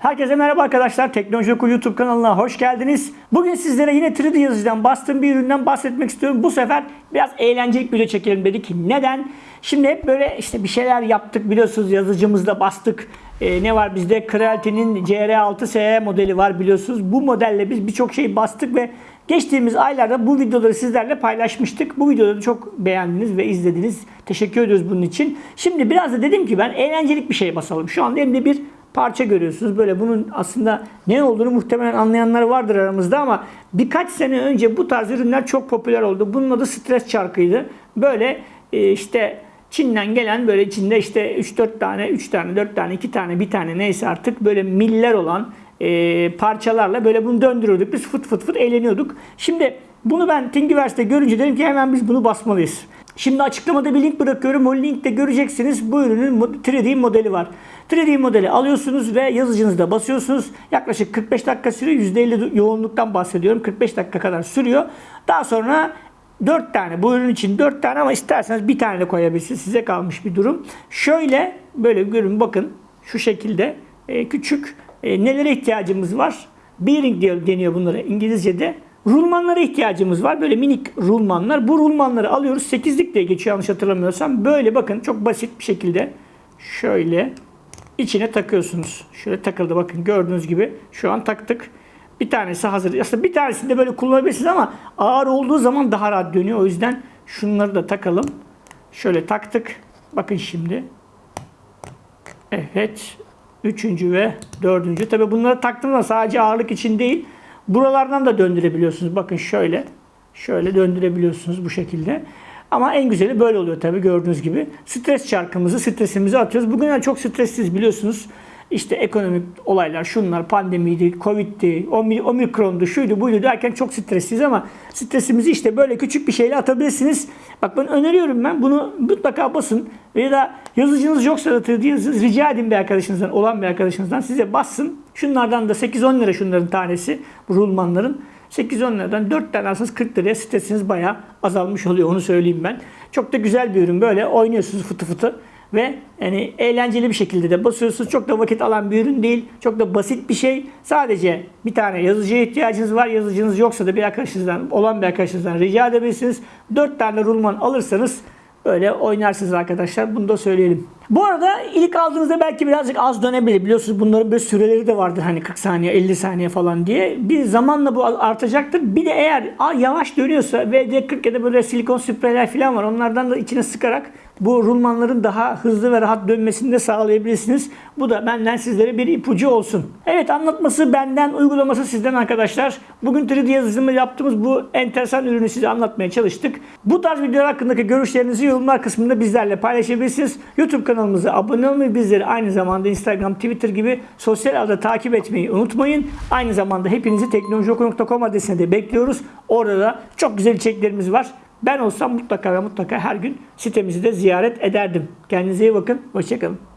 Herkese merhaba arkadaşlar. Teknoloji Oku YouTube kanalına hoş geldiniz. Bugün sizlere yine 3D yazıcıdan bastığım bir üründen bahsetmek istiyorum. Bu sefer biraz eğlenceli bir video çekelim dedik. Neden? Şimdi hep böyle işte bir şeyler yaptık biliyorsunuz yazıcımızda bastık. Ee, ne var bizde? Creality'nin CR6SE modeli var biliyorsunuz. Bu modelle biz birçok şey bastık ve geçtiğimiz aylarda bu videoları sizlerle paylaşmıştık. Bu videoları çok beğendiniz ve izlediniz. Teşekkür ediyoruz bunun için. Şimdi biraz da dedim ki ben eğlencelik bir şey basalım. Şu anda elimde bir parça görüyorsunuz. Böyle bunun aslında ne olduğunu muhtemelen anlayanlar vardır aramızda ama birkaç sene önce bu tarz ürünler çok popüler oldu. Bunun adı stres çarkıydı. Böyle e, işte Çin'den gelen böyle içinde işte 3-4 tane, 3 tane, 4 tane, 2 tane, bir tane neyse artık böyle miller olan e, parçalarla böyle bunu döndürüyorduk. Biz fıt fıt fıt eğleniyorduk. Şimdi bunu ben Thingiverse'de görünce dedim ki hemen biz bunu basmalıyız. Şimdi açıklamada bir link bırakıyorum. O linkte göreceksiniz bu ürünün 3D modeli var. 3D modeli alıyorsunuz ve yazıcınızda basıyorsunuz. Yaklaşık 45 dakika sürüyor. %50 yoğunluktan bahsediyorum. 45 dakika kadar sürüyor. Daha sonra 4 tane bu ürün için 4 tane ama isterseniz bir tane de koyabilirsiniz. Size kalmış bir durum. Şöyle böyle görün bakın şu şekilde e, küçük e, nelere ihtiyacımız var? Bearing diyor, deniyor bunlara İngilizce'de. Rulmanlara ihtiyacımız var. Böyle minik rulmanlar. Bu rulmanları alıyoruz. 8'lik diye geçiyor yanlış hatırlamıyorsam. Böyle bakın çok basit bir şekilde şöyle içine takıyorsunuz. Şöyle takıldı bakın gördüğünüz gibi. Şu an taktık. Bir tanesi hazır. Aslında bir tanesini de böyle kullanabilirsiniz ama ağır olduğu zaman daha rahat dönüyor. O yüzden şunları da takalım. Şöyle taktık. Bakın şimdi. Evet. Üçüncü ve dördüncü. Tabi bunları taktığımda sadece ağırlık için değil. Buralardan da döndürebiliyorsunuz. Bakın şöyle. Şöyle döndürebiliyorsunuz bu şekilde. Ama en güzeli böyle oluyor tabii gördüğünüz gibi. Stres çarkımızı, stresimizi atıyoruz. Bugün çok stressiz biliyorsunuz. İşte ekonomik olaylar, şunlar, pandemiydi, covid'di, omikrondu, şuydu, buydu derken çok stressiz ama stresimizi işte böyle küçük bir şeyle atabilirsiniz. Bak ben öneriyorum ben bunu mutlaka basın. Ya da yazıcınız yoksa da yazınız, rica edin bir arkadaşınızdan, olan bir arkadaşınızdan size bassın. Şunlardan da 8-10 lira şunların tanesi, rulmanların. 8-10 liradan 4 tane alsanız 40 liraya stresiniz bayağı azalmış oluyor onu söyleyeyim ben. Çok da güzel bir ürün böyle oynuyorsunuz fıtı fıtı ve yani eğlenceli bir şekilde de basıyorsunuz. Çok da vakit alan bir ürün değil. Çok da basit bir şey. Sadece bir tane yazıcıya ihtiyacınız var. Yazıcınız yoksa da bir arkadaşınızdan, olan bir arkadaşınızdan rica edebilirsiniz. 4 tane rulman alırsanız Böyle oynarsınız arkadaşlar. Bunu da söyleyelim. Bu arada ilk aldığınızda belki birazcık az dönebilir. Biliyorsunuz bunların böyle süreleri de vardır hani 40 saniye 50 saniye falan diye. Bir zamanla bu artacaktır. Bir de eğer yavaş dönüyorsa VD40 ya da böyle silikon spreyler falan var. Onlardan da içine sıkarak bu rulmanların daha hızlı ve rahat dönmesini de sağlayabilirsiniz. Bu da benden sizlere bir ipucu olsun. Evet anlatması benden, uygulaması sizden arkadaşlar. Bugün 3D yazılımı yaptığımız bu enteresan ürünü size anlatmaya çalıştık. Bu tarz videolar hakkındaki görüşlerinizi yorumlar kısmında bizlerle paylaşabilirsiniz. YouTube kanalımıza abone olmayı, bizleri aynı zamanda Instagram, Twitter gibi sosyal ağda takip etmeyi unutmayın. Aynı zamanda hepinizi teknolojioku.com adresine de bekliyoruz. Orada da çok güzel içeriklerimiz var. Ben olsam mutlaka ve mutlaka her gün sitemizi de ziyaret ederdim. Kendinize iyi bakın. Hoşçakalın.